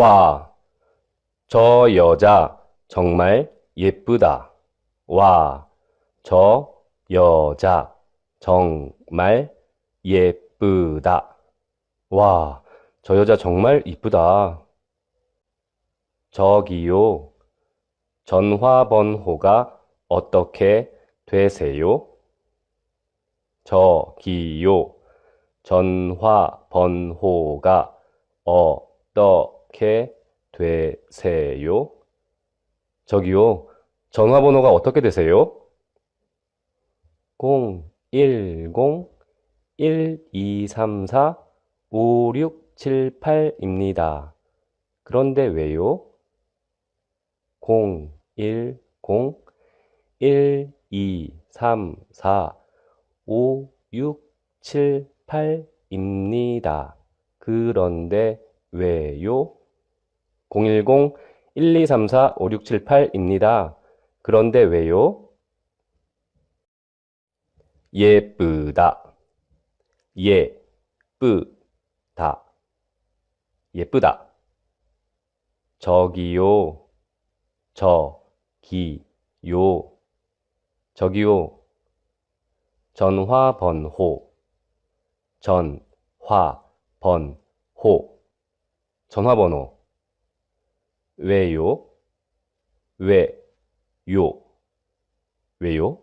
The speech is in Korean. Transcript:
와, 저 여자 정말 예쁘다. 와, 저 여자 정말 예쁘다. 와, 저 여자 정말 이쁘다. 저기요, 전화번호가 어떻게 되세요? 저기요, 전화번호가 어 떻게 되세요? 저기요, 전화번호가 어떻게 되세요? 010-1234-5678입니다. 그런데 왜요? 010-1234-5678입니다. 그런데 왜요? 010-1234-5678입니다. 그런데 왜요? 예쁘다. 예쁘다. 예쁘다. 저기요. 저기요. 저기요. 전화번호. 전화번호. 전화번호. 왜요? 왜요? 왜요?